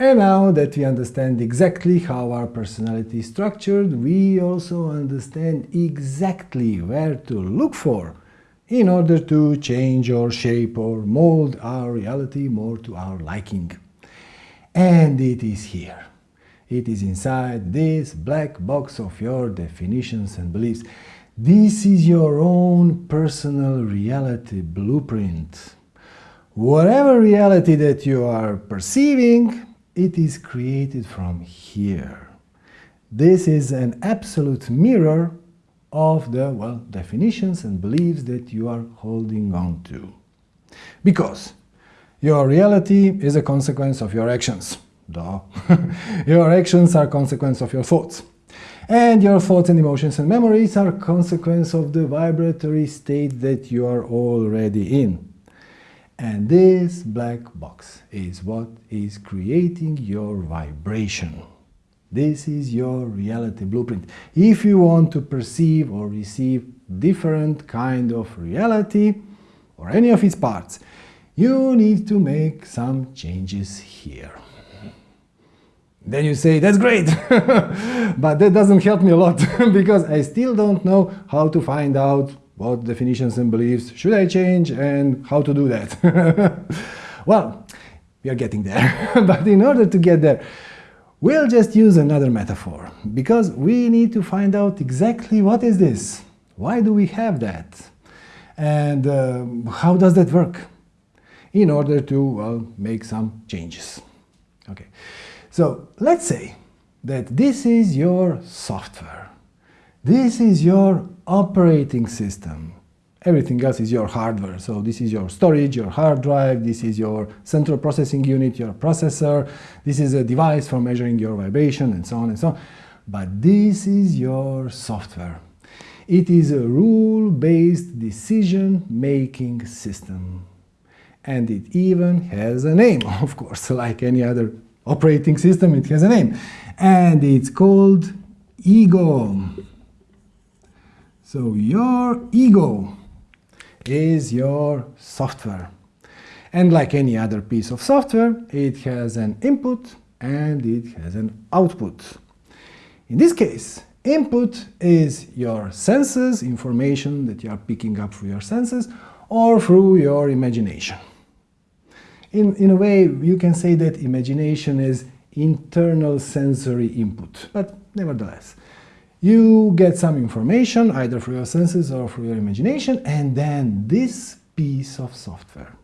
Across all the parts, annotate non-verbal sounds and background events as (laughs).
And now that we understand exactly how our personality is structured, we also understand exactly where to look for in order to change or shape or mold our reality more to our liking. And it is here. It is inside this black box of your definitions and beliefs. This is your own personal reality blueprint. Whatever reality that you are perceiving, it is created from here. This is an absolute mirror of the, well, definitions and beliefs that you are holding on to. Because your reality is a consequence of your actions. Duh. (laughs) your actions are consequence of your thoughts. And your thoughts and emotions and memories are consequence of the vibratory state that you are already in. And this black box is what is creating your vibration. This is your reality blueprint. If you want to perceive or receive different kind of reality or any of its parts, you need to make some changes here. Then you say, that's great, (laughs) but that doesn't help me a lot (laughs) because I still don't know how to find out what definitions and beliefs should I change and how to do that? (laughs) well, we are getting there. (laughs) but in order to get there, we'll just use another metaphor because we need to find out exactly what is this? Why do we have that? And uh, how does that work? In order to well, make some changes. Okay, so let's say that this is your software. This is your operating system. Everything else is your hardware. So this is your storage, your hard drive, this is your central processing unit, your processor, this is a device for measuring your vibration and so on and so on. But this is your software. It is a rule-based decision-making system. And it even has a name, (laughs) of course, like any other operating system, it has a name. And it's called ego. So your ego is your software. And like any other piece of software, it has an input and it has an output. In this case, input is your senses, information that you are picking up through your senses, or through your imagination. In, in a way, you can say that imagination is internal sensory input, but nevertheless. You get some information, either through your senses or through your imagination, and then this piece of software,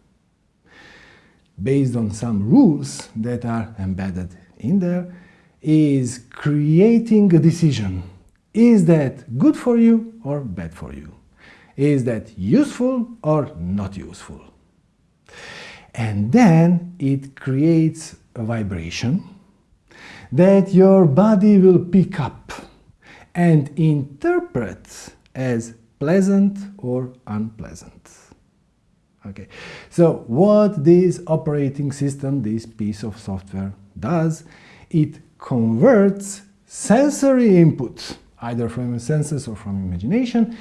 based on some rules that are embedded in there, is creating a decision. Is that good for you or bad for you? Is that useful or not useful? And then it creates a vibration that your body will pick up and interpret as pleasant or unpleasant. Okay, so what this operating system, this piece of software does, it converts sensory input, either from your senses or from imagination,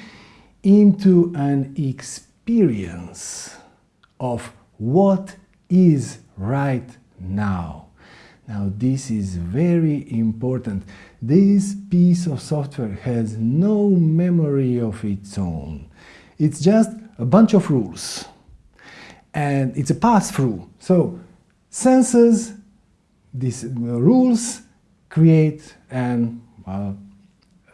into an experience of what is right now. Now this is very important. This piece of software has no memory of its own. It's just a bunch of rules. And it's a pass-through. So senses, these rules create an uh,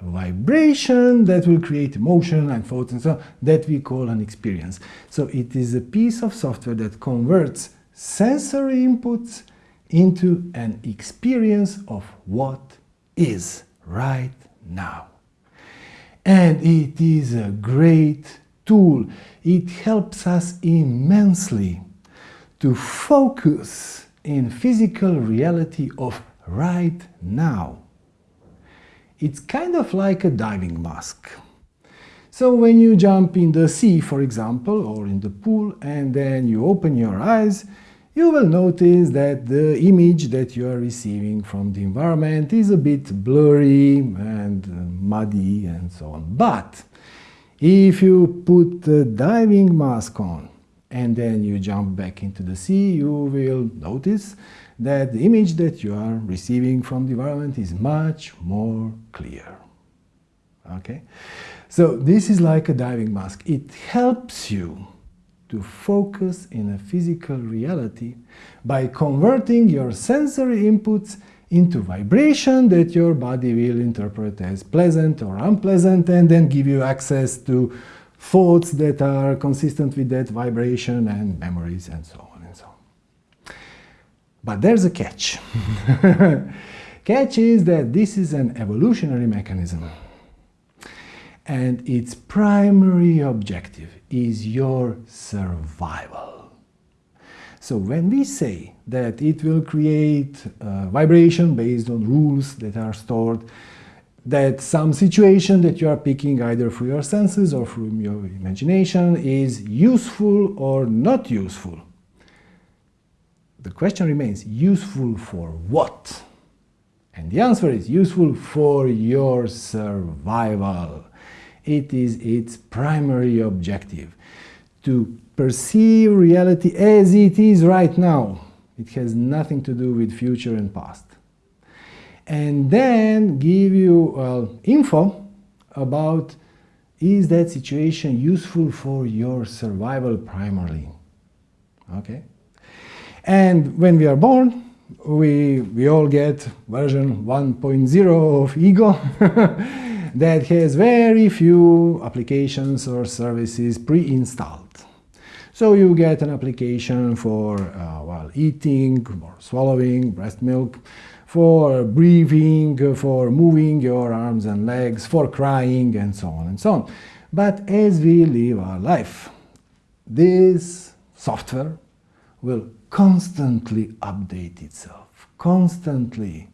vibration that will create emotion and thoughts and so on, that we call an experience. So it is a piece of software that converts sensory inputs into an experience of what is right now. And it is a great tool. It helps us immensely to focus in physical reality of right now. It's kind of like a diving mask. So when you jump in the sea, for example, or in the pool, and then you open your eyes, you will notice that the image that you are receiving from the environment is a bit blurry and uh, muddy and so on. But if you put a diving mask on and then you jump back into the sea, you will notice that the image that you are receiving from the environment is much more clear. Okay? So this is like a diving mask. It helps you to focus in a physical reality by converting your sensory inputs into vibration that your body will interpret as pleasant or unpleasant and then give you access to thoughts that are consistent with that vibration and memories and so on and so on. But there's a catch. (laughs) catch is that this is an evolutionary mechanism and its primary objective is your survival. So when we say that it will create uh, vibration based on rules that are stored, that some situation that you are picking either through your senses or from your imagination is useful or not useful. The question remains, useful for what? And the answer is useful for your survival. It is its primary objective to perceive reality as it is right now. It has nothing to do with future and past. And then give you info about is that situation useful for your survival primarily. Okay? And when we are born, we, we all get version 1.0 of ego (laughs) that has very few applications or services pre-installed. So you get an application for uh, eating or swallowing breast milk, for breathing, for moving your arms and legs, for crying, and so on and so on. But as we live our life, this software will constantly update itself, constantly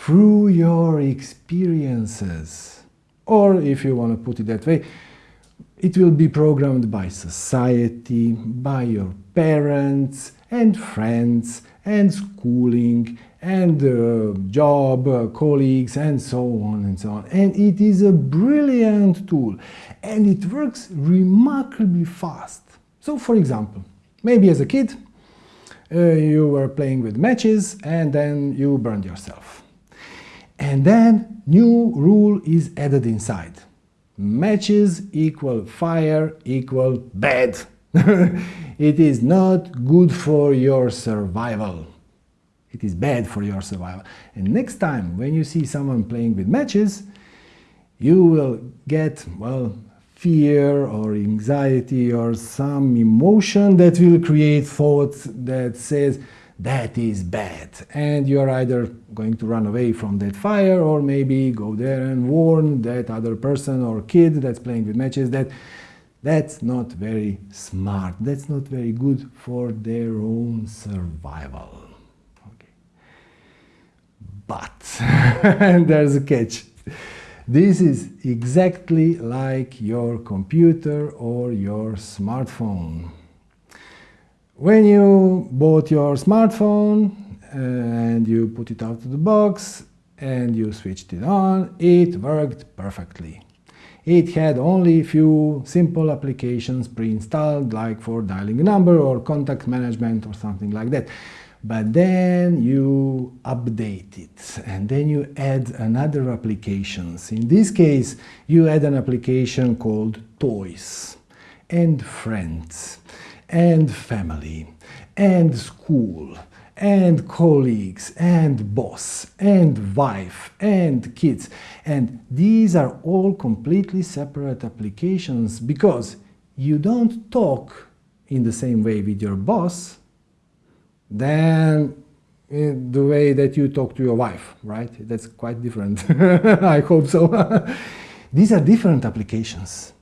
through your experiences. Or if you want to put it that way, it will be programmed by society, by your parents and friends and schooling and uh, job, uh, colleagues and so on and so on. And it is a brilliant tool and it works remarkably fast. So for example, maybe as a kid uh, you were playing with matches and then you burned yourself. And then new rule is added inside. Matches equal fire equal bad. (laughs) it is not good for your survival. It is bad for your survival. And next time when you see someone playing with matches, you will get, well, fear or anxiety or some emotion that will create thoughts that says, that is bad. And you're either going to run away from that fire or maybe go there and warn that other person or kid that's playing with matches that that's not very smart. That's not very good for their own survival. Okay. but (laughs) and there's a catch. This is exactly like your computer or your smartphone when you bought your smartphone and you put it out of the box and you switched it on, it worked perfectly. It had only a few simple applications pre-installed, like for dialing a number or contact management or something like that. But then you update it and then you add another applications. In this case, you add an application called Toys and Friends and family and school and colleagues and boss and wife and kids and these are all completely separate applications because you don't talk in the same way with your boss than the way that you talk to your wife, right? That's quite different. (laughs) I hope so. (laughs) These are different applications.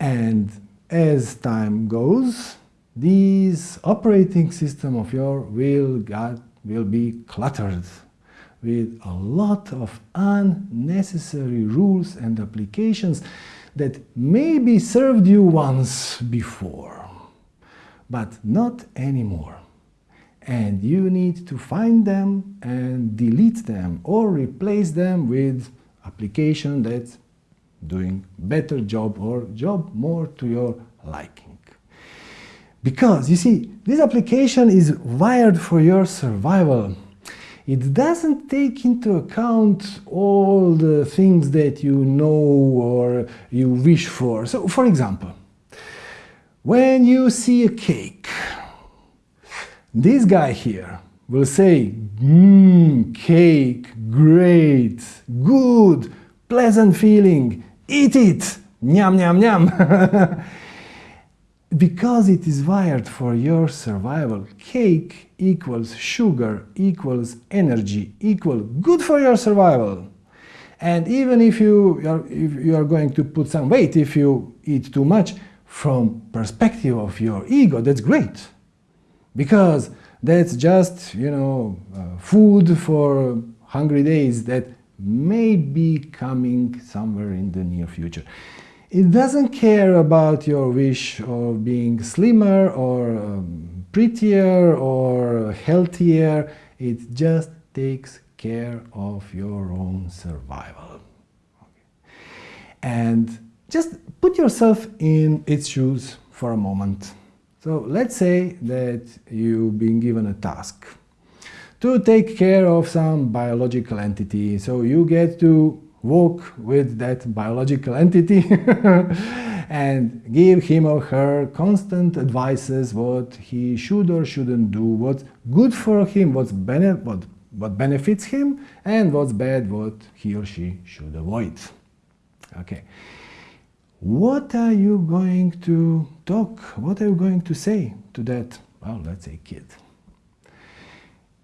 And as time goes, this operating system of yours will, will be cluttered with a lot of unnecessary rules and applications that maybe served you once before, but not anymore. And you need to find them and delete them or replace them with application that's doing better job or job more to your liking. Because, you see, this application is wired for your survival. It doesn't take into account all the things that you know or you wish for. So, for example, when you see a cake, this guy here will say, mmm, cake, great, good, pleasant feeling, eat it, nyam, nyam, nyam. (laughs) because it is wired for your survival, cake equals sugar equals energy equal good for your survival. And even if you are, if you are going to put some weight if you eat too much, from perspective of your ego, that's great. Because that's just, you know, uh, food for hungry days that may be coming somewhere in the near future. It doesn't care about your wish of being slimmer or um, prettier or healthier. It just takes care of your own survival. And just put yourself in its shoes for a moment. So let's say that you've been given a task to take care of some biological entity. So you get to walk with that biological entity (laughs) and give him or her constant advices what he should or shouldn't do, what's good for him, what's bene what, what benefits him, and what's bad, what he or she should avoid. Okay. What are you going to talk, what are you going to say to that, well, let's say kid?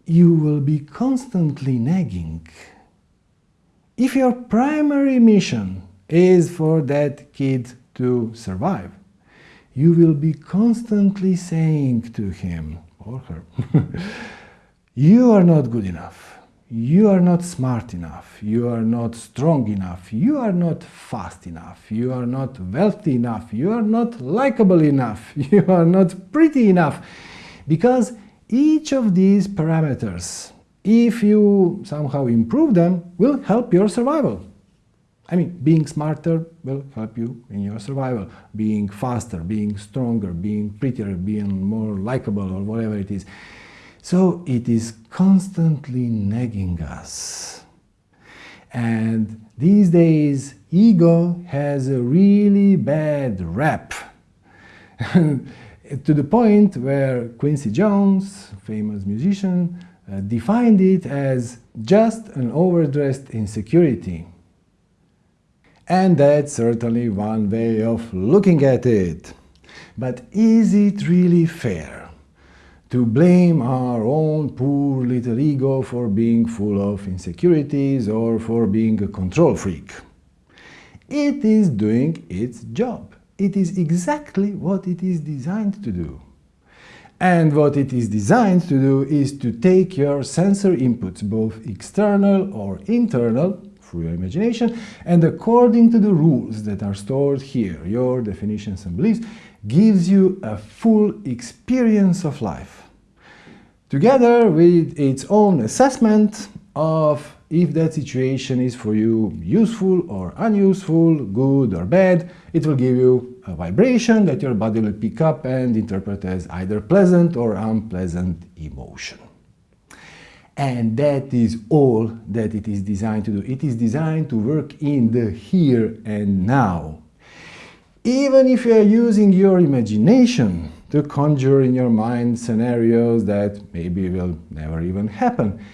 You will be constantly nagging if your primary mission is for that kid to survive, you will be constantly saying to him or her, (laughs) you are not good enough, you are not smart enough, you are not strong enough, you are not fast enough, you are not wealthy enough, you are not likable enough, (laughs) you are not pretty enough. Because each of these parameters if you somehow improve them, will help your survival. I mean, being smarter will help you in your survival. Being faster, being stronger, being prettier, being more likable or whatever it is. So it is constantly nagging us. And these days, ego has a really bad rap. (laughs) to the point where Quincy Jones, famous musician, uh, defined it as just an overdressed insecurity. And that's certainly one way of looking at it. But is it really fair to blame our own poor little ego for being full of insecurities or for being a control freak? It is doing its job. It is exactly what it is designed to do. And what it is designed to do is to take your sensor inputs, both external or internal, through your imagination, and according to the rules that are stored here, your definitions and beliefs, gives you a full experience of life. Together with its own assessment of if that situation is for you useful or unuseful, good or bad, it will give you a vibration that your body will pick up and interpret as either pleasant or unpleasant emotion. And that is all that it is designed to do. It is designed to work in the here and now. Even if you are using your imagination to conjure in your mind scenarios that maybe will never even happen,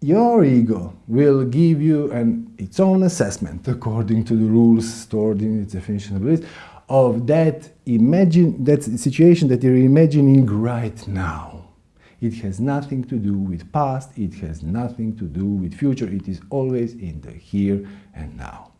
your ego will give you an, its own assessment according to the rules stored in its definition of beliefs of that imagine that situation that you're imagining right now. It has nothing to do with past, it has nothing to do with future, it is always in the here and now.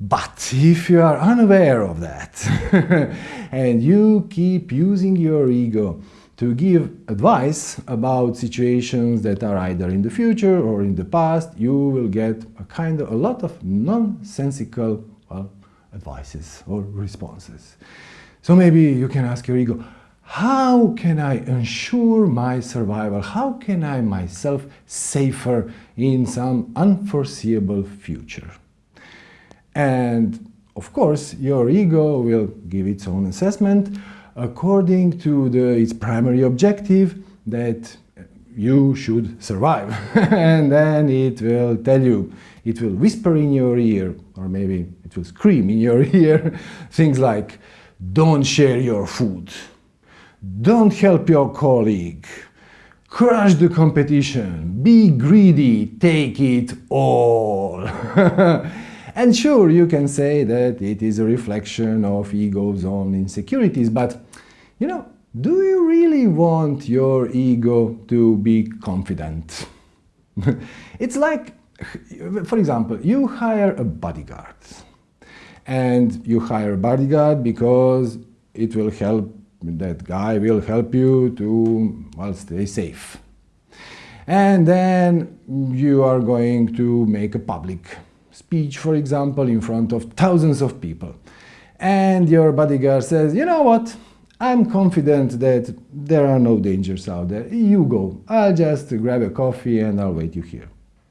But if you are unaware of that (laughs) and you keep using your ego to give advice about situations that are either in the future or in the past, you will get a kind of a lot of nonsensical well, advices or responses. So maybe you can ask your ego, how can I ensure my survival? How can I myself safer in some unforeseeable future? And of course, your ego will give its own assessment according to the, its primary objective that you should survive. (laughs) and then it will tell you, it will whisper in your ear, or maybe it will scream in your (laughs) ear, things like, don't share your food, don't help your colleague, crush the competition, be greedy, take it all. (laughs) and sure, you can say that it is a reflection of ego's own insecurities, but you know, do you really want your ego to be confident? (laughs) it's like, for example, you hire a bodyguard. And you hire a bodyguard because it will help, that guy will help you to, well, stay safe. And then you are going to make a public speech, for example, in front of thousands of people. And your bodyguard says, you know what, I'm confident that there are no dangers out there. You go. I'll just grab a coffee and I'll wait you here.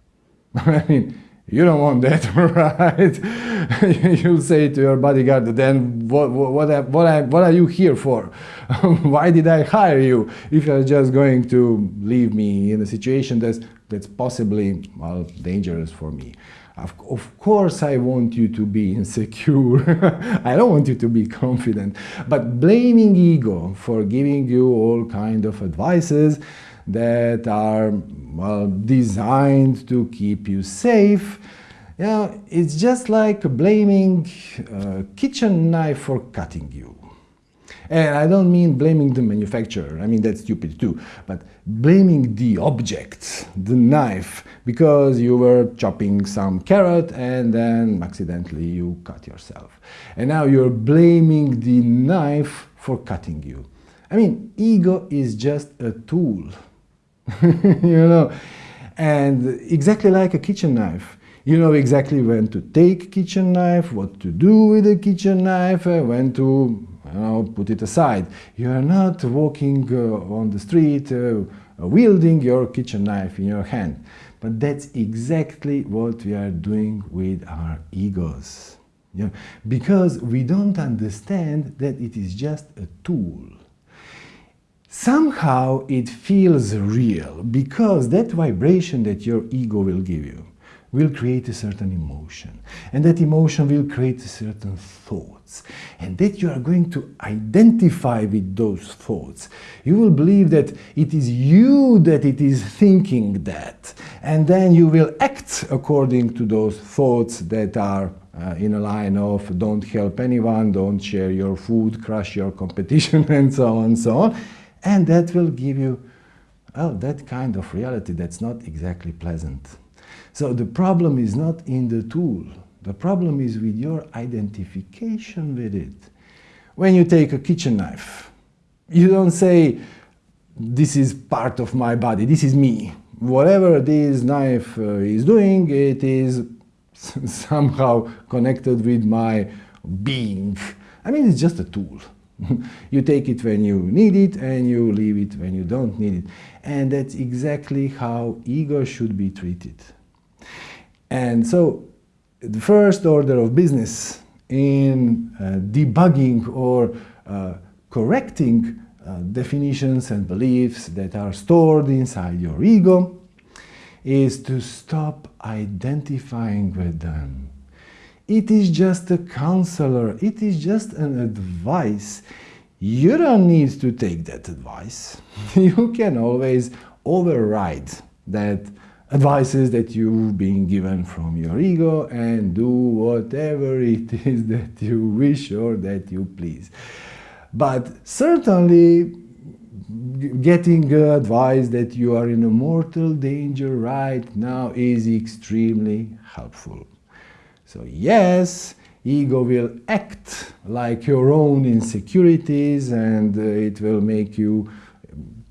(laughs) I mean, you don't want that, (laughs) right? (laughs) You'll say to your bodyguard, then what, what, what, what, what are you here for? Why did I hire you if you're just going to leave me in a situation that's, that's possibly, well, dangerous for me? Of, of, course I want you to be insecure, (laughs) I don't want you to be confident, but blaming ego for giving you all kind of advices that are well, designed to keep you safe, know, it's just like blaming a kitchen knife for cutting you. And I don't mean blaming the manufacturer, I mean that's stupid too, but blaming the object, the knife, because you were chopping some carrot and then accidentally you cut yourself. And now you're blaming the knife for cutting you. I mean, ego is just a tool, (laughs) you know, and exactly like a kitchen knife. You know exactly when to take kitchen knife, what to do with a kitchen knife, uh, when to you know, put it aside. You are not walking uh, on the street uh, wielding your kitchen knife in your hand. But that's exactly what we are doing with our egos. You know, because we don't understand that it is just a tool. Somehow it feels real because that vibration that your ego will give you will create a certain emotion. And that emotion will create certain thoughts. And that you are going to identify with those thoughts. You will believe that it is you that it is thinking that. And then you will act according to those thoughts that are uh, in a line of don't help anyone, don't share your food, crush your competition, (laughs) and so on and so on. And that will give you, well, that kind of reality that's not exactly pleasant. So the problem is not in the tool. The problem is with your identification with it. When you take a kitchen knife, you don't say, this is part of my body, this is me. Whatever this knife uh, is doing, it is (laughs) somehow connected with my being. I mean, it's just a tool. (laughs) you take it when you need it and you leave it when you don't need it. And that's exactly how ego should be treated. And so the first order of business in uh, debugging or uh, correcting uh, definitions and beliefs that are stored inside your ego is to stop identifying with them. It is just a counselor, it is just an advice. You don't need to take that advice. (laughs) you can always override that advices that you've been given from your ego and do whatever (laughs) it is that you wish or that you please. But certainly getting advice that you are in a mortal danger right now is extremely helpful. So yes, ego will act like your own insecurities and uh, it will make you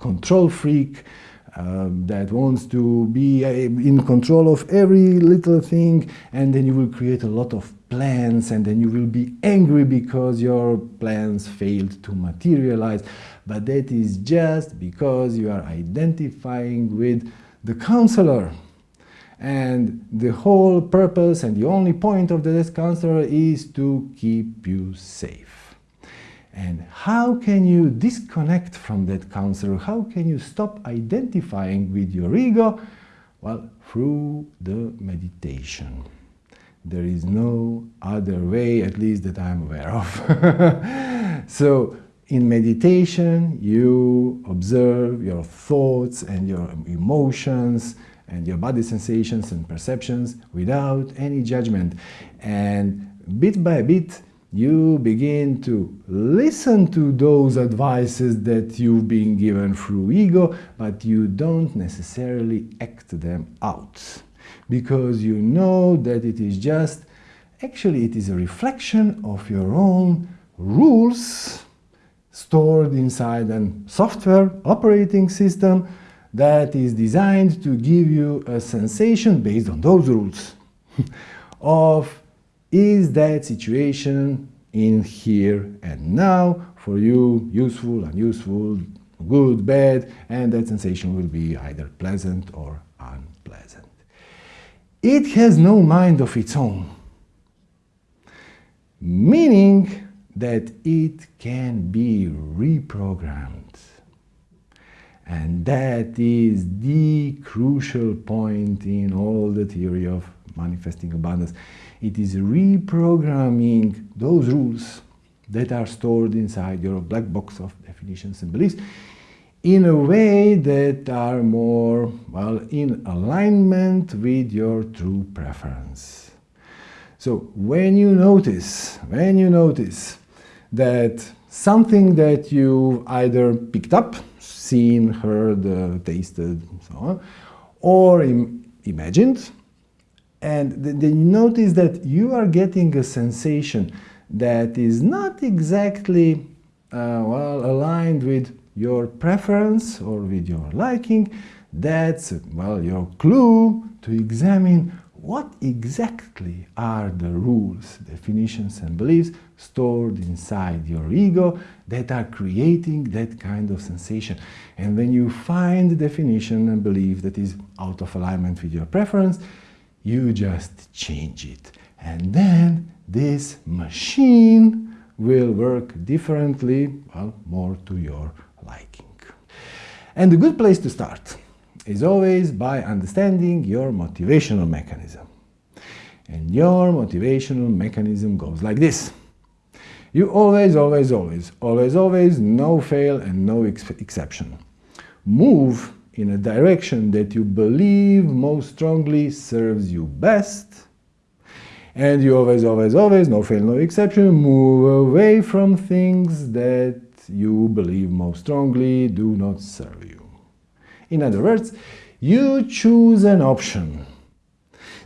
control freak um, that wants to be uh, in control of every little thing and then you will create a lot of plans and then you will be angry because your plans failed to materialize. But that is just because you are identifying with the counselor. And the whole purpose and the only point of this counselor is to keep you safe And how can you disconnect from that counselor? How can you stop identifying with your ego? Well, through the meditation. There is no other way, at least that I'm aware of. (laughs) so, in meditation, you observe your thoughts and your emotions and your body sensations and perceptions without any judgment. And bit by bit, you begin to listen to those advices that you've been given through ego, but you don't necessarily act them out. Because you know that it is just, actually it is a reflection of your own rules stored inside a software operating system that is designed to give you a sensation based on those rules (laughs) of is that situation in here and now for you useful, unuseful, good, bad, and that sensation will be either pleasant or unpleasant. It has no mind of its own, meaning that it can be reprogrammed. And that is the crucial point in all the theory of manifesting abundance. It is reprogramming those rules that are stored inside your black box of definitions and beliefs in a way that are more, well, in alignment with your true preference. So when you notice, when you notice that something that you either picked up, seen, heard, uh, tasted, so on, or Im imagined, and then you notice that you are getting a sensation that is not exactly uh, well aligned with your preference or with your liking, that's well your clue to examine what exactly are the rules, definitions and beliefs stored inside your ego that are creating that kind of sensation. And when you find the definition and belief that is out of alignment with your preference, you just change it. And then this machine will work differently, well, more to your liking. And a good place to start is always by understanding your motivational mechanism. And your motivational mechanism goes like this. You always, always, always, always, always, no fail and no ex exception. Move in a direction that you believe most strongly serves you best. And you always, always, always, no fail, no exception, move away from things that you believe most strongly do not serve you. In other words, you choose an option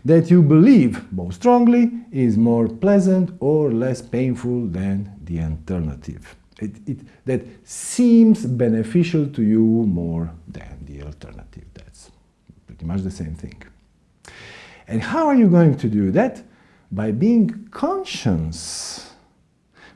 that you believe most strongly is more pleasant or less painful than the alternative. It, it, that seems beneficial to you more than alternative. That's pretty much the same thing. And how are you going to do that? By being conscious,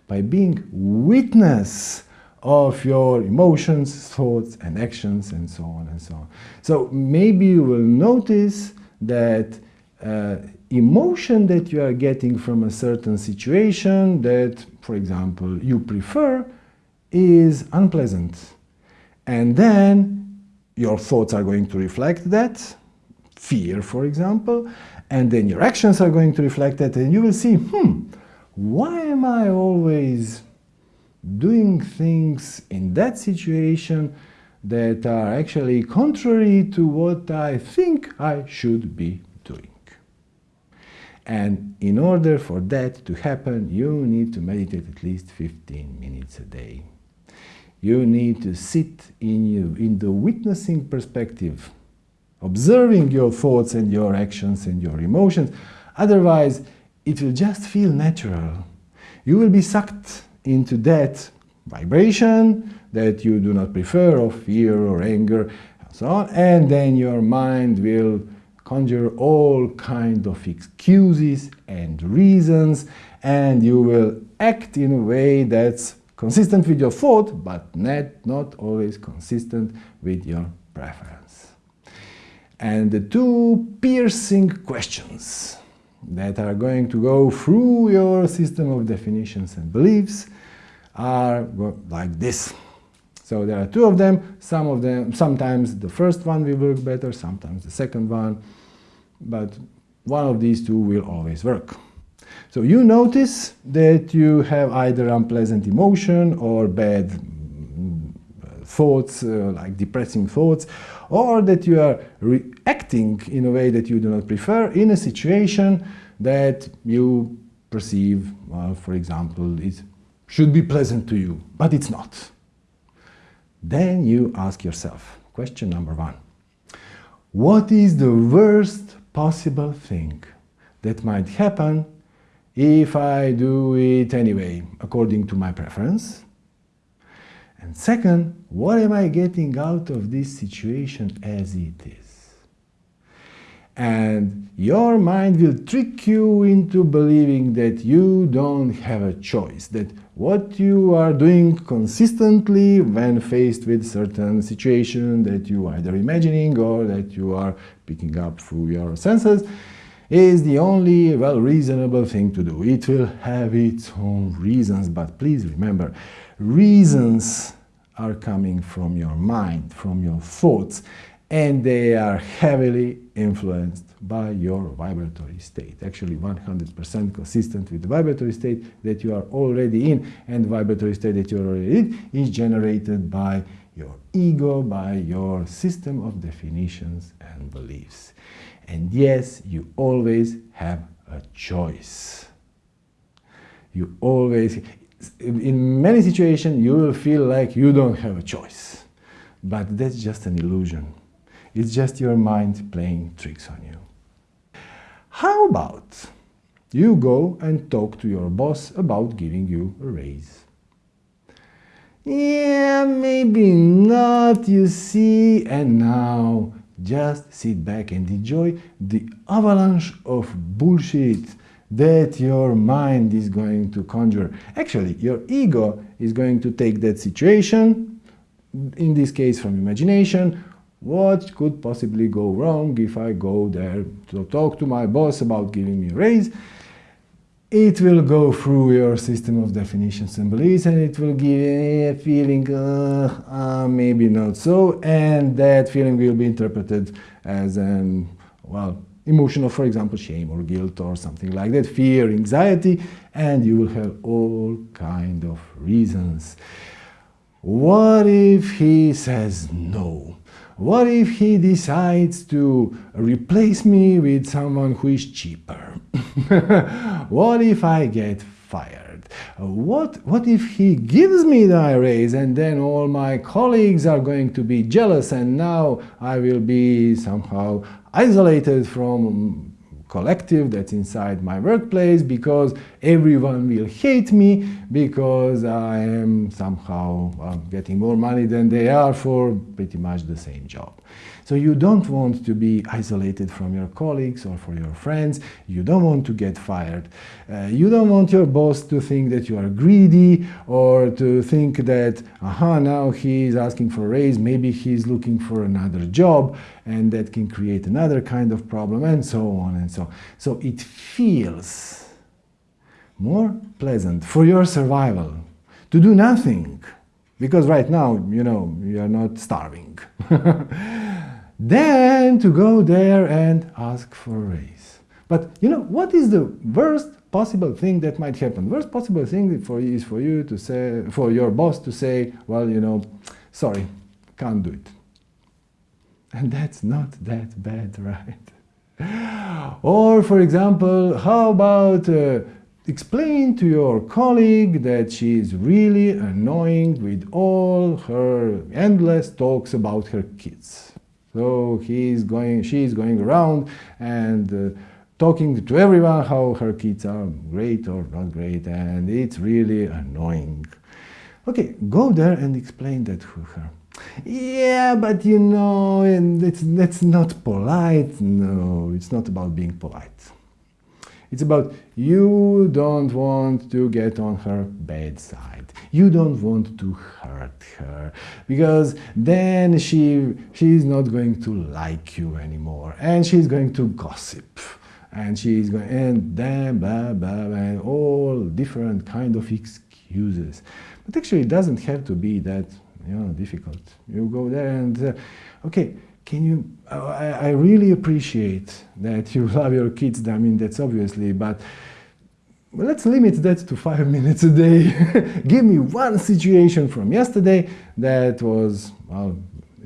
by being witness of your emotions, thoughts, and actions, and so on and so on. So maybe you will notice that uh, emotion that you are getting from a certain situation that, for example, you prefer is unpleasant. And then your thoughts are going to reflect that, fear, for example, and then your actions are going to reflect that, and you will see, hmm, why am I always doing things in that situation that are actually contrary to what I think I should be doing. And in order for that to happen, you need to meditate at least 15 minutes a day. You need to sit in, you, in the witnessing perspective, observing your thoughts and your actions and your emotions. Otherwise, it will just feel natural. You will be sucked into that vibration that you do not prefer of fear or anger and so on and then your mind will conjure all kind of excuses and reasons and you will act in a way that's consistent with your thought but not, not always consistent with your preference. And the two piercing questions that are going to go through your system of definitions and beliefs are like this. So there are two of them, some of them, sometimes the first one will work better, sometimes the second one, but one of these two will always work. So you notice that you have either unpleasant emotion or bad mm, thoughts, uh, like depressing thoughts, or that you are reacting in a way that you do not prefer in a situation that you perceive, well, for example, it should be pleasant to you, but it's not. Then you ask yourself, question number one, what is the worst possible thing that might happen if I do it anyway, according to my preference? And second, what am I getting out of this situation as it is? And your mind will trick you into believing that you don't have a choice, that what you are doing consistently when faced with certain situation that you are either imagining or that you are picking up through your senses is the only, well, reasonable thing to do. It will have its own reasons, but please remember, reasons are coming from your mind, from your thoughts, and they are heavily influenced by your vibratory state. Actually 100% consistent with the vibratory state that you are already in and the vibratory state that you are already in is generated by your ego, by your system of definitions and beliefs. And yes, you always have a choice. You always, in many situations, you will feel like you don't have a choice. But that's just an illusion. It's just your mind playing tricks on you. How about you go and talk to your boss about giving you a raise? Yeah, maybe not, you see, and now just sit back and enjoy the avalanche of bullshit that your mind is going to conjure. Actually, your ego is going to take that situation, in this case from imagination, what could possibly go wrong if I go there to talk to my boss about giving me a raise? It will go through your system of definitions and beliefs and it will give you a feeling, uh, uh, maybe not so, and that feeling will be interpreted as an, well, emotional, for example, shame or guilt or something like that, fear, anxiety, and you will have all kind of reasons. What if he says no? What if he decides to replace me with someone who is cheaper? (laughs) what if I get fired? What, what if he gives me the raise and then all my colleagues are going to be jealous and now I will be somehow isolated from collective that's inside my workplace because everyone will hate me because I am somehow uh, getting more money than they are for pretty much the same job. So you don't want to be isolated from your colleagues or for your friends. You don't want to get fired. Uh, you don't want your boss to think that you are greedy or to think that, aha, now he is asking for a raise, maybe he's looking for another job and that can create another kind of problem and so on and so on. So it feels more pleasant for your survival to do nothing because right now, you know, you are not starving. (laughs) Then to go there and ask for a raise. But you know, what is the worst possible thing that might happen? Worst possible thing for is for you to say, for your boss to say, well, you know, sorry, can't do it. And that's not that bad, (laughs) right? Or, for example, how about uh, explain to your colleague that she is really annoying with all her endless talks about her kids. So he's going, she's going around and uh, talking to everyone how her kids are great or not great and it's really annoying. Okay, go there and explain that to her. Yeah, but you know, and it's, that's not polite. No, it's not about being polite. It's about you don't want to get on her bad side. You don't want to hurt her because then she she's not going to like you anymore and she's going to gossip and she's going and then blah blah blah all different kind of excuses. But actually it doesn't have to be that you know, difficult. You go there and, uh, okay, can you, I, I, really appreciate that you (laughs) love your kids, I mean, that's obviously, but let's limit that to five (laughs) minutes a day. Give me one situation from yesterday that was,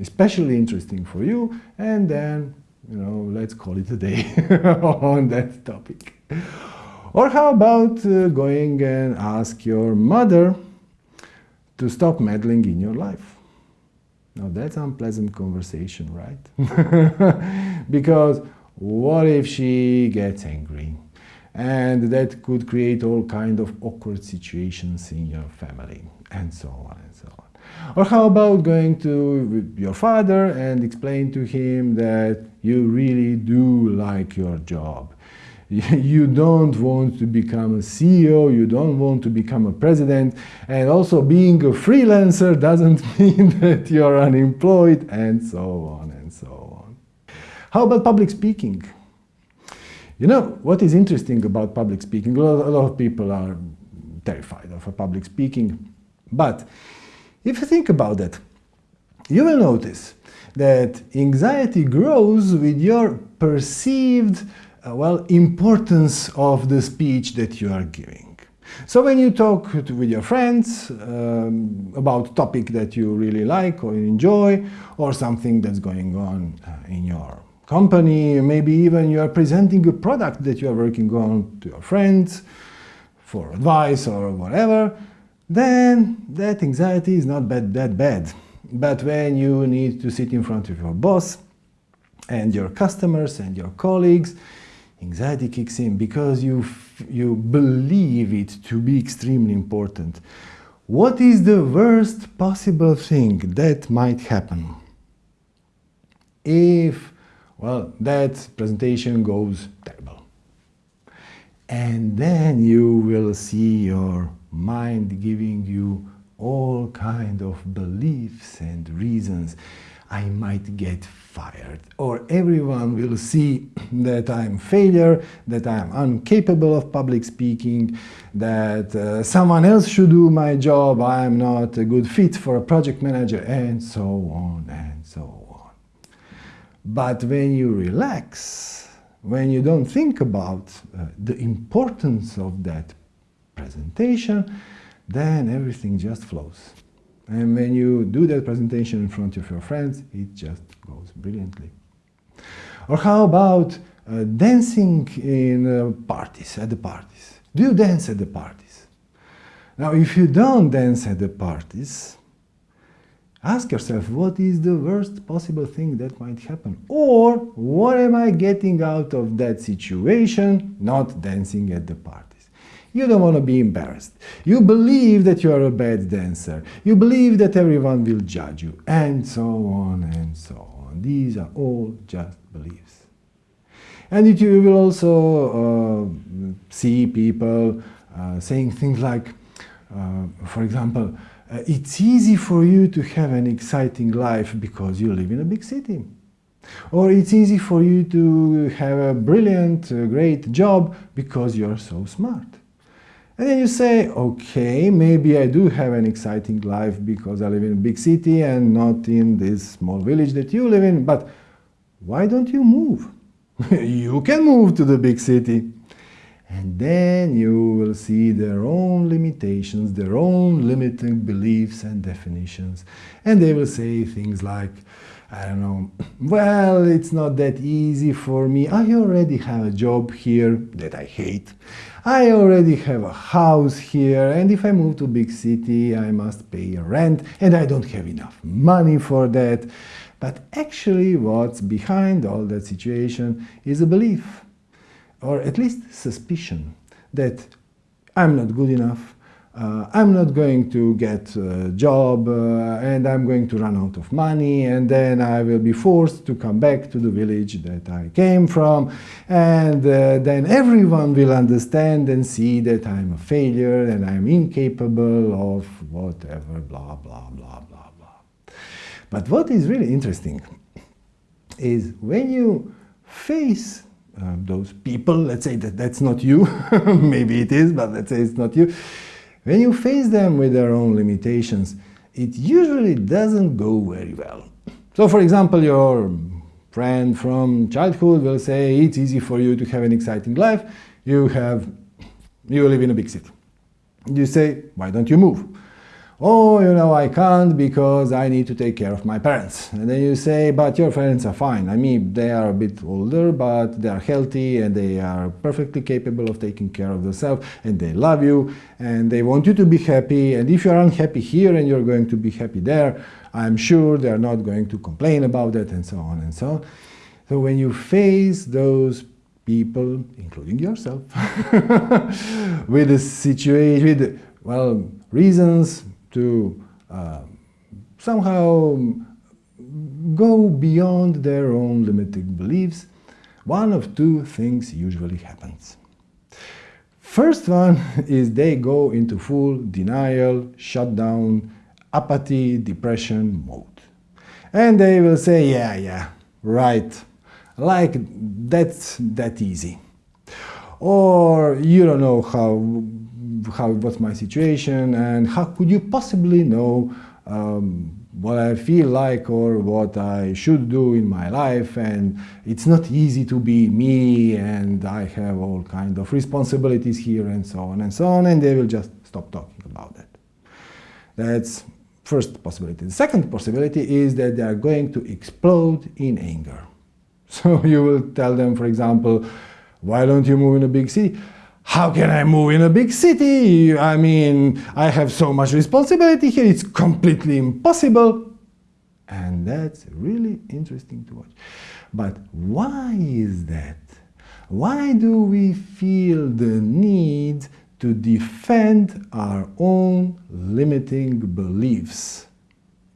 especially interesting for you, and then, you know, let's call it a day (laughs) on that topic. Or how about uh, going and ask your mother to stop meddling in your life? Now that's unpleasant conversation, right? (laughs) because what if she gets angry? And that could create all kind of awkward situations in your family, and so on and so on. Or how about going to your father and explain to him that you really do like your job (laughs) you don't want to become a CEO, you don't want to become a president, and also being a freelancer doesn't (laughs) mean that you're unemployed, and so on and so on. How about public speaking? You know, what is interesting about public speaking, a lot, a lot of people are terrified of public speaking, but if you think about that, you will notice that anxiety grows with your perceived uh, well, importance of the speech that you are giving. So when you talk to, with your friends um, about a topic that you really like or enjoy, or something that's going on uh, in your company, maybe even you are presenting a product that you are working on to your friends for advice or whatever, then that anxiety is not bad, that bad. But when you need to sit in front of your boss and your customers and your colleagues anxiety kicks in because you, you believe it to be extremely important. What is the worst possible thing that might happen? If, well, that presentation goes terrible. And then you will see your mind giving you all kind of beliefs and reasons I might get fired. Or everyone will see (clears throat) that I'm failure, that I'm incapable of public speaking, that uh, someone else should do my job, I'm not a good fit for a project manager, and so on and so on. But when you relax, when you don't think about uh, the importance of that presentation, then everything just flows. And when you do that presentation in front of your friends, it just goes brilliantly. Or how about uh, dancing in uh, parties, at the parties? Do you dance at the parties? Now, if you don't dance at the parties, ask yourself, what is the worst possible thing that might happen? Or, what am I getting out of that situation not dancing at the parties? You don't want to be embarrassed. You believe that you are a bad dancer. You believe that everyone will judge you, and so on and so on. These are all just beliefs. And you will also uh, see people uh, saying things like, uh, for example, uh, it's easy for you to have an exciting life because you live in a big city. Or it's easy for you to have a brilliant, uh, great job because you're so smart. And then you say, okay, maybe I do have an exciting life because I live in a big city and not in this small village that you live in, but why don't you move? (laughs) you can move to the big city. And then you will see their own limitations, their own limiting beliefs and definitions. And they will say things like, I don't know, (clears throat) well, it's not that easy for me. I already have a job here that I hate. I already have a house here, and if I move to big city, I must pay a rent, and I don't have enough money for that. But actually, what's behind all that situation is a belief, or at least suspicion, that I'm not good enough, uh, I'm not going to get a job uh, and I'm going to run out of money and then I will be forced to come back to the village that I came from and uh, then everyone will understand and see that I'm a failure and I'm incapable of whatever, blah, blah, blah, blah, blah. But what is really interesting is when you face uh, those people, let's say that that's not you, (laughs) maybe it is, but let's say it's not you, when you face them with their own limitations, it usually doesn't go very well. So for example, your friend from childhood will say it's easy for you to have an exciting life, you have, you live in a big city. You say, why don't you move? Oh, you know, I can't because I need to take care of my parents. And then you say, but your parents are fine. I mean, they are a bit older, but they are healthy and they are perfectly capable of taking care of themselves and they love you and they want you to be happy. And if you're unhappy here and you're going to be happy there, I'm sure they're not going to complain about it and so on and so on. So when you face those people, including yourself, (laughs) with situation, with, well, reasons, to uh, somehow go beyond their own limiting beliefs, one of two things usually happens. First one (laughs) is they go into full denial, shutdown, apathy, depression mode. And they will say, yeah, yeah, right, like that's that easy. Or you don't know how how what's my situation and how could you possibly know um, what I feel like or what I should do in my life and it's not easy to be me and I have all kind of responsibilities here and so on and so on and they will just stop talking about that. That's first possibility. The second possibility is that they are going to explode in anger. (laughs) So you will tell them, for example, why don't you move in a big city? How can I move in a big city? I mean, I have so much responsibility here, it's completely impossible. And that's really interesting to watch. But why is that? Why do we feel the need to defend our own limiting beliefs?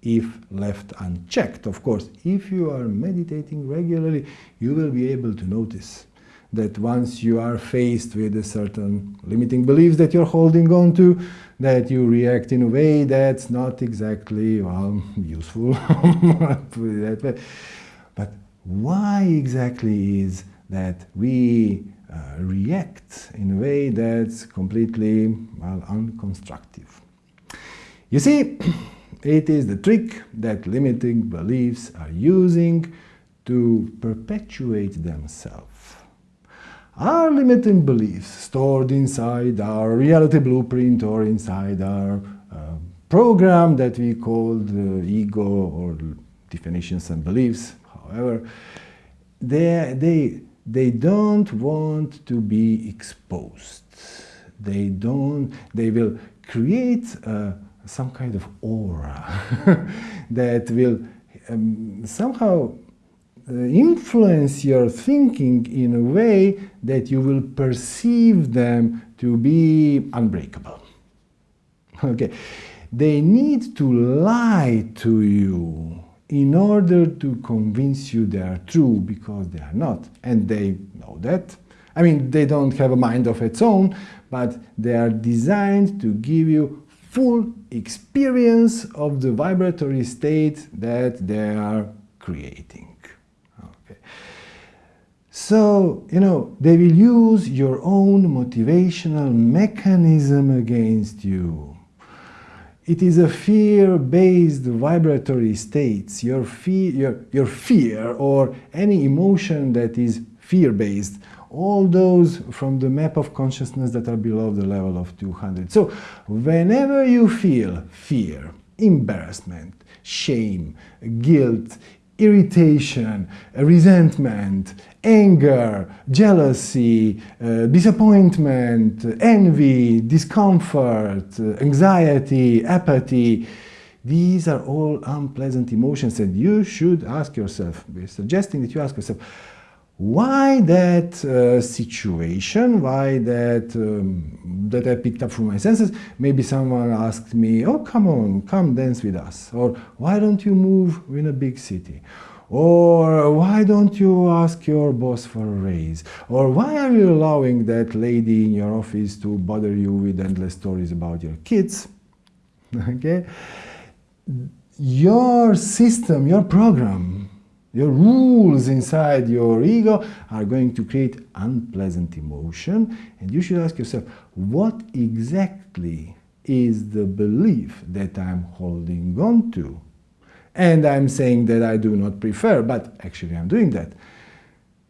if left unchecked. Of course, if you are meditating regularly, you will be able to notice that once you are faced with a certain limiting beliefs that you're holding on to, that you react in a way that's not exactly, well, (laughs) useful, but why exactly is that we uh, react in a way that's completely, well, unconstructive? You see, (clears throat) it is the trick that limiting beliefs are using to perpetuate themselves. Our limiting beliefs stored inside our reality blueprint or inside our uh, program that we call the ego or definitions and beliefs, however, they, they, they don't want to be exposed. They don't, they will create uh, some kind of aura (laughs) that will um, somehow uh, Uh, influence your thinking in a way that you will perceive them to be unbreakable. (laughs) Okay, they need to lie to you in order to convince you they are true because they are not and they know that. I mean, they don't have a mind of its own, but they are designed to give you full experience of the vibratory state that they are creating. So, you know, they will use your own motivational mechanism against you. It is a fear-based vibratory states. Your fear, your, your fear or any emotion that is fear-based, all those from the map of consciousness that are below the level of 200. So, whenever you feel fear, embarrassment, shame, guilt, irritation, resentment, anger, jealousy, uh, disappointment, envy, discomfort, uh, anxiety, apathy. These are all unpleasant emotions and you should ask yourself, we're suggesting that you ask yourself, why that uh, situation, why that, um, that I picked up from my senses, maybe someone asked me, oh come on, come dance with us, or why don't you move in a big city, or why don't you ask your boss for a raise, or why are you allowing that lady in your office to bother you with endless stories about your kids, (laughs) okay? Your system, your program, your rules inside your ego are going to create unpleasant emotion and you should ask yourself, what exactly is the belief that I'm holding on to. And I'm saying that I do not prefer, but actually I'm doing that.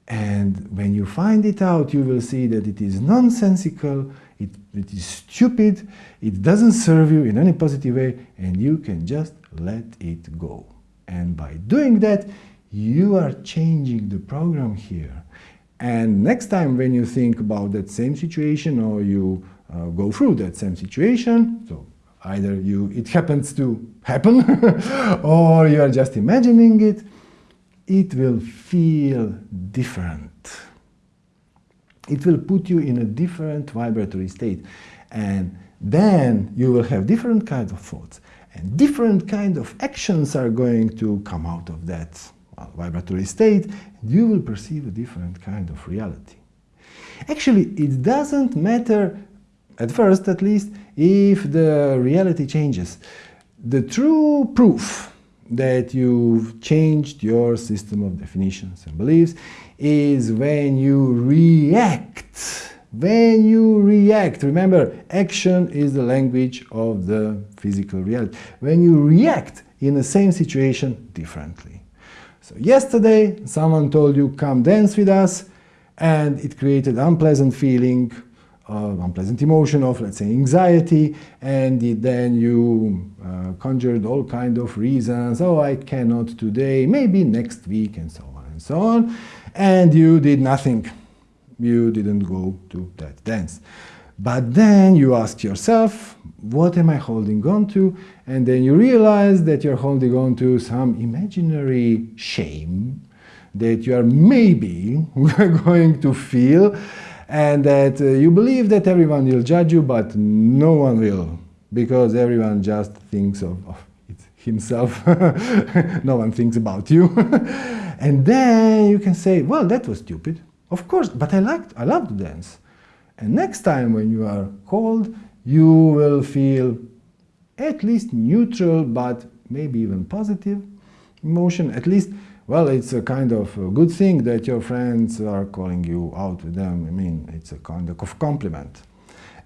And when you find it out, you will see that it is nonsensical, it, it is stupid, it doesn't serve you in any positive way, and you can just let it go. And by doing that, you are changing the program here. And next time when you think about that same situation or you uh, go through that same situation, so either you it happens to happen (laughs) or you are just imagining it, it will feel different. It will put you in a different vibratory state. And then you will have different kinds of thoughts. And different kind of actions are going to come out of that vibratory state. You will perceive a different kind of reality. Actually, it doesn't matter, at first at least, if the reality changes. The true proof that you've changed your system of definitions and beliefs is when you react. When you react, remember, action is the language of the physical reality. When you react in the same situation differently. So yesterday, someone told you, come dance with us, and it created unpleasant feeling uh, unpleasant emotion of, let's say, anxiety, and then you uh, conjured all kind of reasons, oh, I cannot today, maybe next week, and so on and so on, and you did nothing. You didn't go to that dance. But then you ask yourself, what am I holding on to? And then you realize that you're holding on to some imaginary shame that you are maybe (laughs) going to feel and that uh, you believe that everyone will judge you, but no one will, because everyone just thinks of, of himself. (laughs) no one thinks about you. (laughs) and then you can say, well, that was stupid. Of course, but I liked, I love to dance. And next time when you are called, you will feel at least neutral, but maybe even positive emotion, at least well, it's a kind of a good thing that your friends are calling you out with them. I mean, it's a kind of compliment.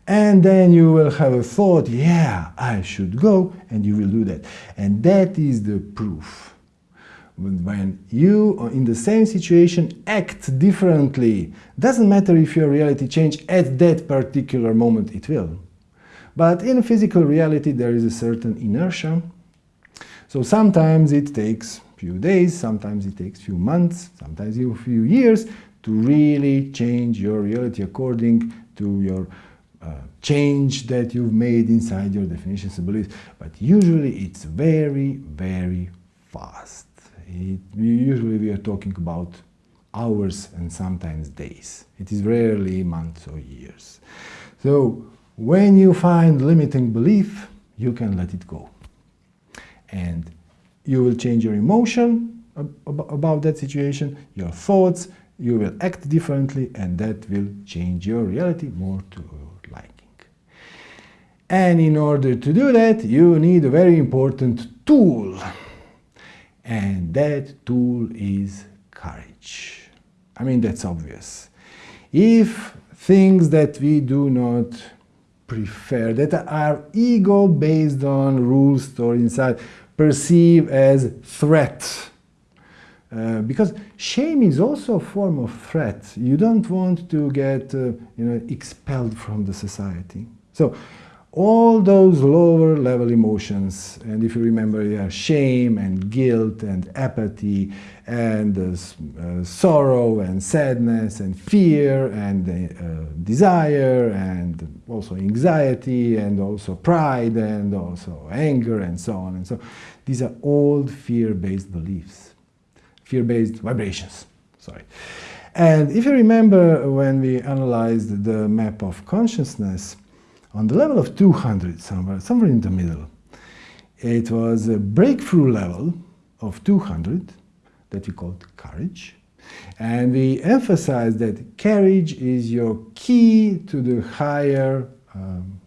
And then you will have a thought, yeah, I should go, and you will do that. And that is the proof. When you, uh, in the same situation, act differently, doesn't matter if your reality change at that particular moment, it will. But in physical reality, there is a certain inertia. So sometimes it takes few days, sometimes it takes few months, sometimes a few years to really change your reality according to your uh, change that you've made inside your definitions and beliefs. But usually it's very, very fast. It, usually we are talking about hours and sometimes days. It is rarely months or years. So when you find limiting belief, you can let it go. And you will change your emotion about that situation, your thoughts, you will act differently and that will change your reality more to your liking. And in order to do that, you need a very important tool. And that tool is courage. I mean, that's obvious. If things that we do not prefer, that are ego based on rules stored inside, perceive as threat. Uh, because shame is also a form of threat. You don't want to get uh, you know, expelled from the society. So all those lower level emotions, and if you remember, yeah, shame and guilt and apathy and uh, uh, sorrow and sadness and fear and uh, desire and also anxiety and also pride and also anger and so on and so on. these are old fear-based beliefs, fear-based vibrations, sorry. And if you remember when we analyzed the map of consciousness, on the level of 200, somewhere, somewhere in the middle, it was a breakthrough level of 200 that we called courage. And we emphasized that courage is your key to the higher, um,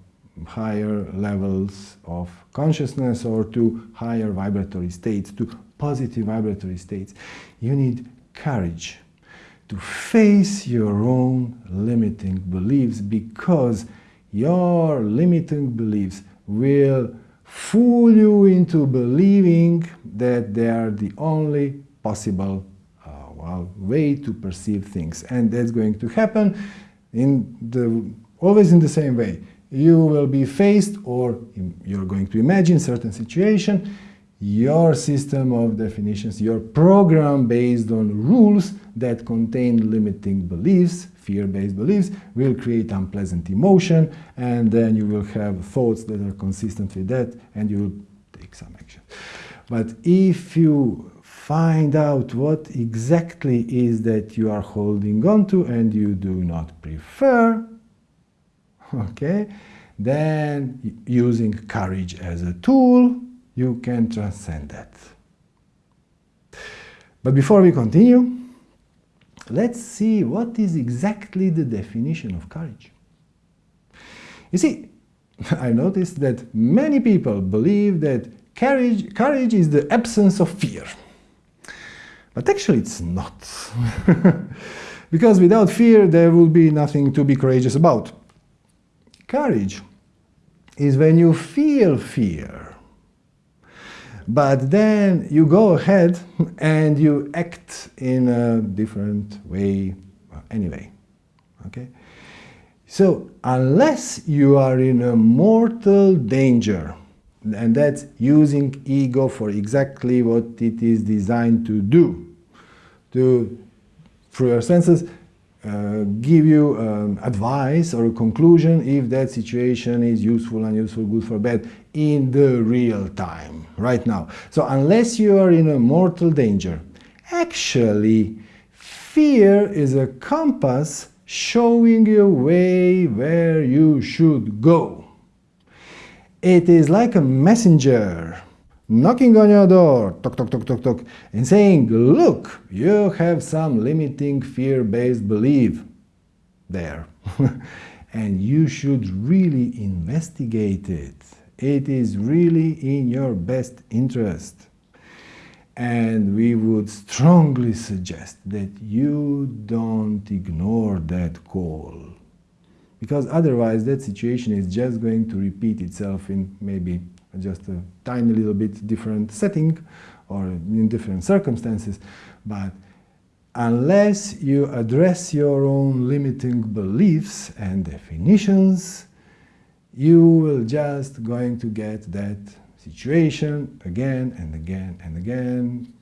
higher levels of consciousness or to higher vibratory states, to positive vibratory states. You need courage to face your own limiting beliefs because your limiting beliefs will fool you into believing that they are the only possible uh, well, way to perceive things. And that's going to happen in the, always in the same way. You will be faced or you're going to imagine certain situation your system of definitions, your program based on rules that contain limiting beliefs, fear-based beliefs, will create unpleasant emotion, and then you will have thoughts that are consistent with that, and you will take some action. But if you find out what exactly is that you are holding on to and you do not prefer, (laughs) okay, then using courage as a tool, you can transcend that. But before we continue, let's see what is exactly the definition of courage. You see, (laughs) I noticed that many people believe that courage, courage is the absence of fear. But actually it's not. (laughs) because without fear there will be nothing to be courageous about. Courage is when you feel fear but then you go ahead and you act in a different way anyway. Okay? So unless you are in a mortal danger, and that's using ego for exactly what it is designed to do, to, through your senses, uh, give you um, advice or a conclusion if that situation is useful, unuseful, good for bad in the real time, right now. So unless you are in a mortal danger, actually fear is a compass showing you way where you should go. It is like a messenger knocking on your door, tock, tock, tock, tock, tock, and saying, look, you have some limiting fear-based belief there. (laughs) and you should really investigate it. It is really in your best interest. And we would strongly suggest that you don't ignore that call. Because otherwise that situation is just going to repeat itself in maybe just a tiny little bit different setting or in different circumstances. But unless you address your own limiting beliefs and definitions, you will just going to get that situation again and again and again,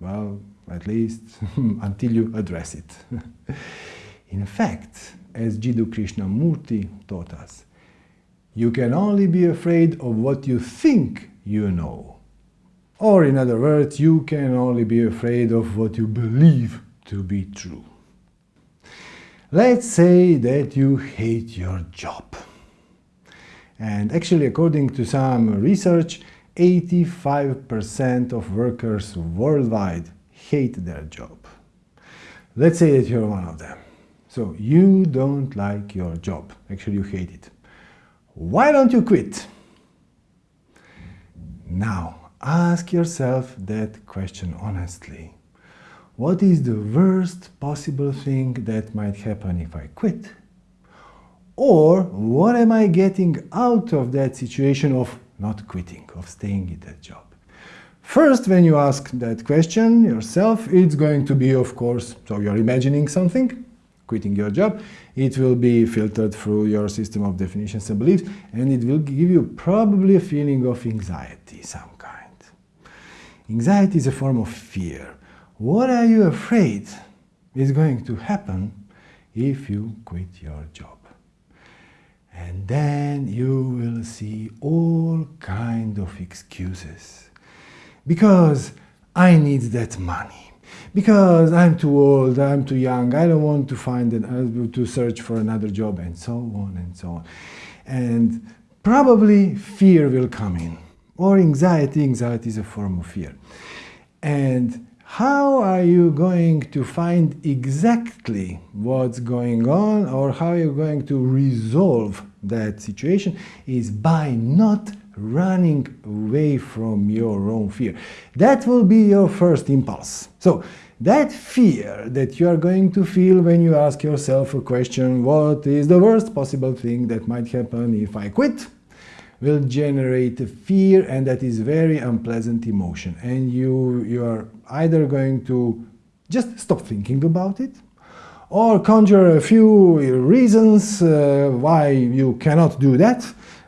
well, at least (laughs) until you address it. (laughs) In fact, as Jiddu Krishnamurti taught us, you can only be afraid of what you think you know. Or in other words, you can only be afraid of what you believe to be true. Let's say that you hate your job. And actually, according to some research, 85% of workers worldwide hate their job. Let's say that you're one of them. So you don't like your job. Actually, you hate it. Why don't you quit? Now, ask yourself that question honestly. What is the worst possible thing that might happen if I quit? Or what am I getting out of that situation of not quitting, of staying in that job? First, when you ask that question yourself, it's going to be, of course, so you're imagining something, quitting your job, it will be filtered through your system of definitions and beliefs, and it will give you probably a feeling of anxiety, some kind. Anxiety is a form of fear. What are you afraid is going to happen if you quit your job? And then you will see all kind of excuses. Because I need that money because I'm too old, I'm too young, I don't want to find an, uh, to search for another job, and so on and so on. And probably fear will come in, or anxiety. Anxiety is a form of fear. And how are you going to find exactly what's going on, or how you're going to resolve that situation is by not running away from your own fear. That will be your first impulse. So that fear that you are going to feel when you ask yourself a question, what is the worst possible thing that might happen if I quit? will generate a fear and that is very unpleasant emotion and you you are either going to just stop thinking about it or conjure a few reasons uh, why you cannot do that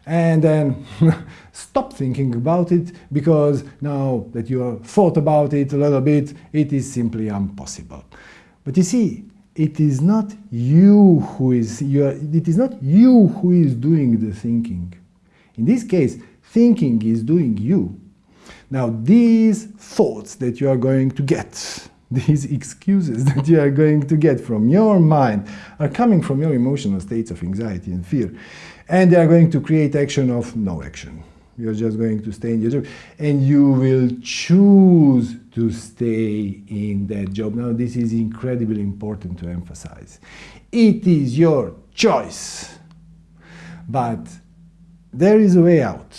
and then (laughs) stop thinking about it because now that you have thought about it a little bit it is simply impossible. But you see it is not you who is you are, it is not you who is doing the thinking. In this case thinking is doing you now these thoughts that you are going to get (laughs) these excuses that you are going to get from your mind are coming from your emotional states of anxiety and fear. And they are going to create action of no action. You're just going to stay in your job and you will choose to stay in that job. Now, this is incredibly important to emphasize. It is your choice, but there is a way out.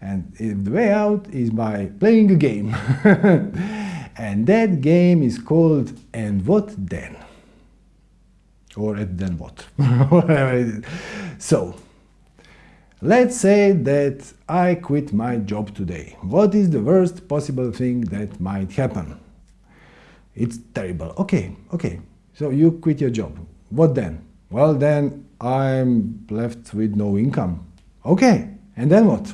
And the way out is by playing a game. (laughs) And that game is called And What Then? Or at then what? (laughs) so, let's say that I quit my job today. What is the worst possible thing that might happen? It's terrible. Okay, okay. So you quit your job. What then? Well, then I'm left with no income. Okay, and then what?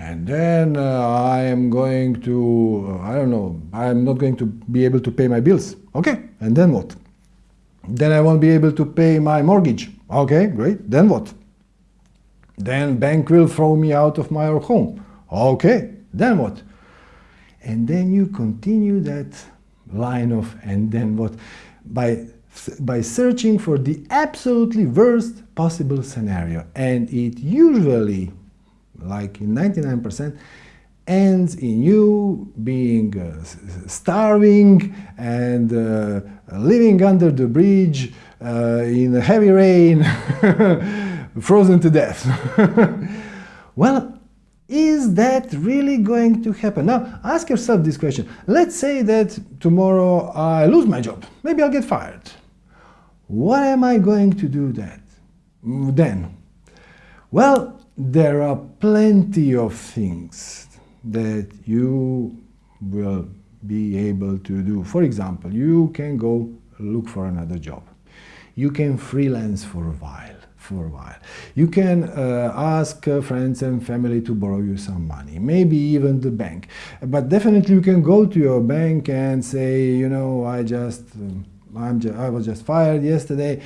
And then uh, I am going to, I don't know, I'm not going to be able to pay my bills. Okay, and then what? Then I won't be able to pay my mortgage. Okay, great, then what? Then bank will throw me out of my home. Okay, then what? And then you continue that line of and then what? By, by searching for the absolutely worst possible scenario. And it usually like in 99%, ends in you being uh, starving and uh, living under the bridge uh, in heavy rain, (laughs) frozen to death. (laughs) well, is that really going to happen? Now, ask yourself this question. Let's say that tomorrow I lose my job. Maybe I'll get fired. What am I going to do that then? Well, there are plenty of things that you will be able to do. For example, you can go look for another job. You can freelance for a while. For a while, you can uh, ask uh, friends and family to borrow you some money, maybe even the bank. But definitely, you can go to your bank and say, you know, I just, um, I'm just, I was just fired yesterday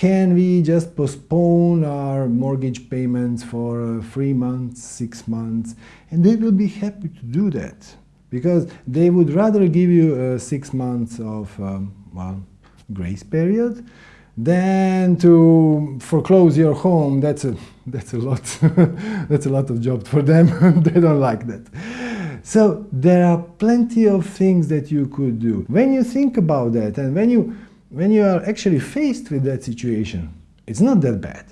can we just postpone our mortgage payments for uh, three months, six months? And they will be happy to do that because they would rather give you uh, six months of, um, well, grace period than to foreclose your home. That's a, (laughs) that's a lot. (laughs) that's a lot of job for them. (laughs) they don't like that. So there are plenty of things that you could do. When you think about that and when you when you are actually faced with that situation, it's not that bad.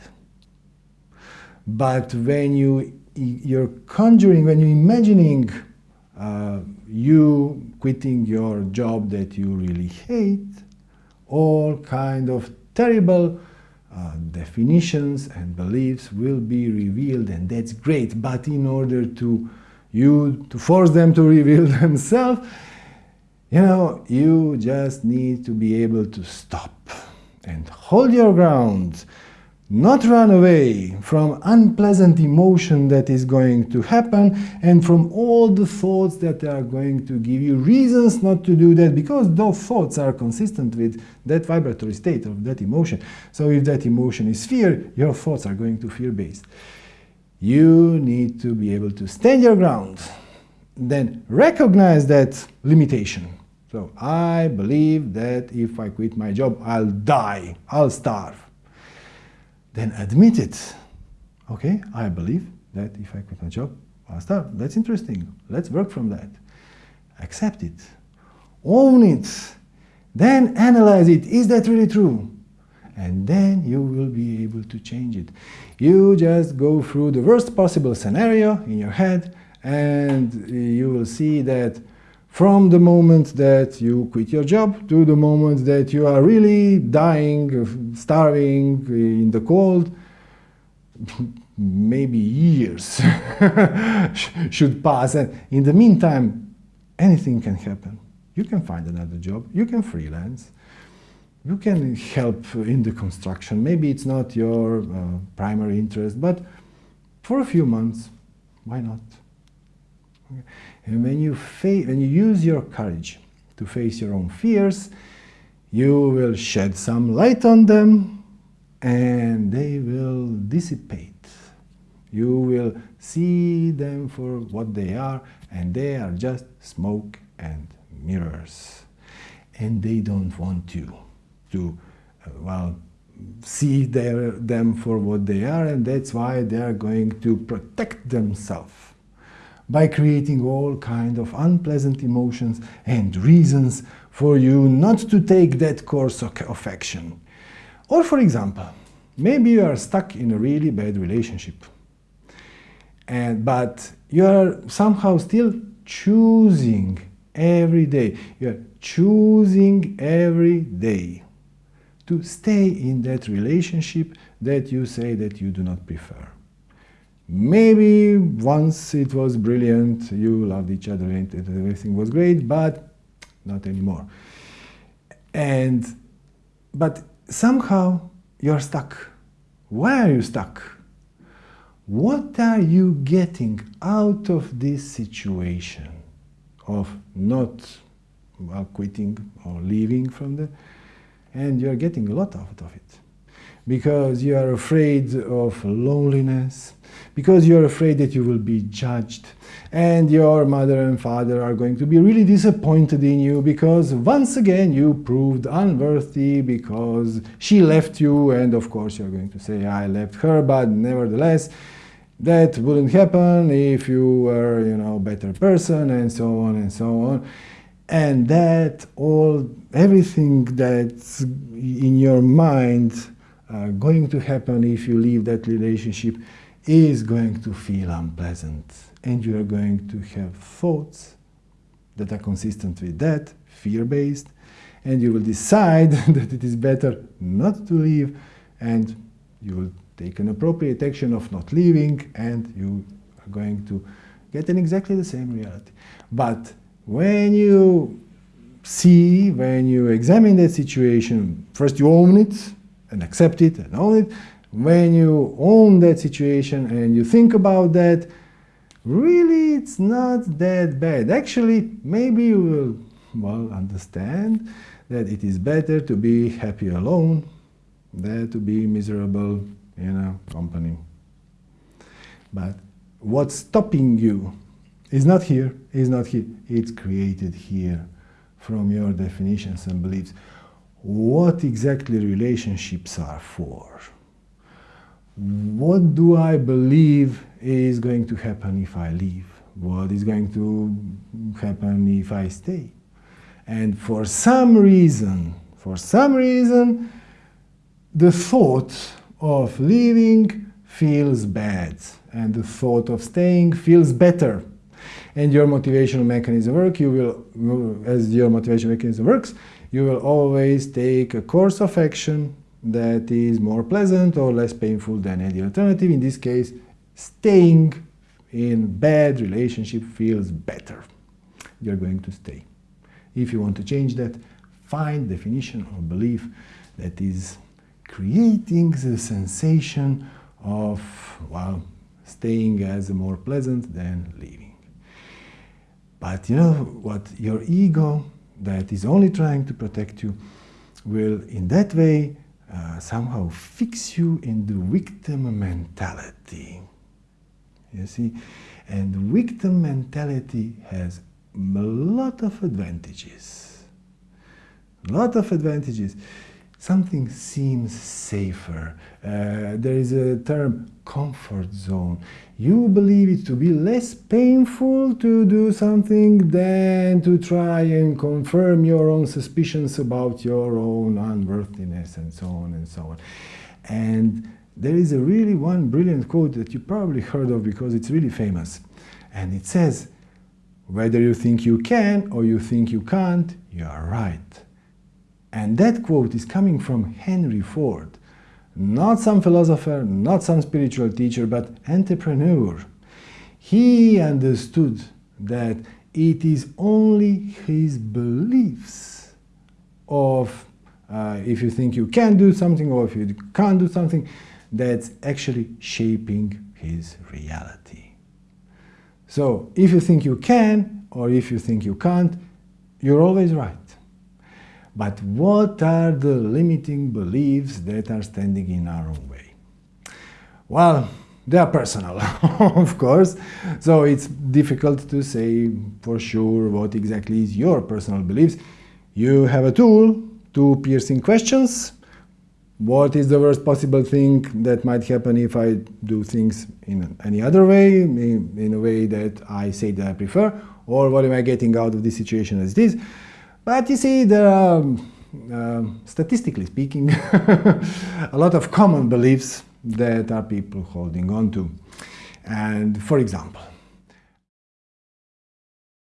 But when you, you're conjuring, when you're imagining uh, you quitting your job that you really hate, all kind of terrible uh, definitions and beliefs will be revealed and that's great. But in order to you to force them to (laughs) reveal themselves, you know, you just need to be able to stop and hold your ground, not run away from unpleasant emotion that is going to happen and from all the thoughts that are going to give you reasons not to do that because those thoughts are consistent with that vibratory state of that emotion. So if that emotion is fear, your thoughts are going to fear-based. You need to be able to stand your ground, then recognize that limitation so I believe that if I quit my job, I'll die, I'll starve. Then admit it. Okay, I believe that if I quit my job, I'll starve. That's interesting. Let's work from that. Accept it. Own it. Then analyze it. Is that really true? And then you will be able to change it. You just go through the worst possible scenario in your head and you will see that from the moment that you quit your job to the moment that you are really dying, starving in the cold, (laughs) maybe years (laughs) should pass. And in the meantime anything can happen. You can find another job. You can freelance. You can help in the construction. Maybe it's not your uh, primary interest but for a few months why not? okay. And when you when you use your courage to face your own fears you will shed some light on them and they will dissipate. You will see them for what they are and they are just smoke and mirrors. And they don't want you to, uh, well, see their, them for what they are and that's why they are going to protect themselves by creating all kind of unpleasant emotions and reasons for you not to take that course of action. Or for example, maybe you are stuck in a really bad relationship, and, but you are somehow still choosing every day, you are choosing every day to stay in that relationship that you say that you do not prefer. Maybe once it was brilliant, you loved each other and everything was great, but not anymore. And, but somehow you're stuck. Why are you stuck? What are you getting out of this situation of not quitting or leaving from the, and you're getting a lot out of it because you are afraid of loneliness, because you're afraid that you will be judged, and your mother and father are going to be really disappointed in you because once again you proved unworthy because she left you, and of course you're going to say, I left her, but nevertheless, that wouldn't happen if you were, you know, a better person, and so on and so on. And that all, everything that's in your mind uh, going to happen if you leave that relationship is going to feel unpleasant and you are going to have thoughts that are consistent with that, fear-based, and you will decide (laughs) that it is better not to leave and you will take an appropriate action of not leaving and you are going to get in exactly the same reality. But when you see, when you examine that situation, first you own it, and accept it and own it. When you own that situation and you think about that, really it's not that bad. Actually, maybe you will well understand that it is better to be happy alone than to be miserable in a company. But what's stopping you is not here, is not here, it's created here from your definitions and beliefs what exactly relationships are for. What do I believe is going to happen if I leave? What is going to happen if I stay? And for some reason, for some reason, the thought of leaving feels bad and the thought of staying feels better. And your motivational mechanism work, you will, as your motivation mechanism works, you will always take a course of action that is more pleasant or less painful than any alternative. In this case, staying in bad relationship feels better. You're going to stay. If you want to change that, find definition or belief that is creating the sensation of, well, staying as more pleasant than leaving. But you know what? Your ego that is only trying to protect you will in that way uh, somehow fix you in the victim mentality. You see? And victim mentality has a lot of advantages. A lot of advantages something seems safer. Uh, there is a term comfort zone. You believe it to be less painful to do something than to try and confirm your own suspicions about your own unworthiness and so on and so on. And there is a really one brilliant quote that you probably heard of because it's really famous. And it says, whether you think you can or you think you can't, you are right. And that quote is coming from Henry Ford, not some philosopher, not some spiritual teacher, but entrepreneur. He understood that it is only his beliefs of uh, if you think you can do something or if you can't do something, that's actually shaping his reality. So if you think you can or if you think you can't, you're always right. But what are the limiting beliefs that are standing in our own way? Well, they are personal, (laughs) of course, so it's difficult to say for sure what exactly is your personal beliefs. You have a tool, two piercing questions. What is the worst possible thing that might happen if I do things in any other way, in, a way that I say that I prefer, or what am I getting out of this situation as it is? But you see, there are, uh, statistically speaking, (laughs) a lot of common beliefs that are people holding on to. And for example,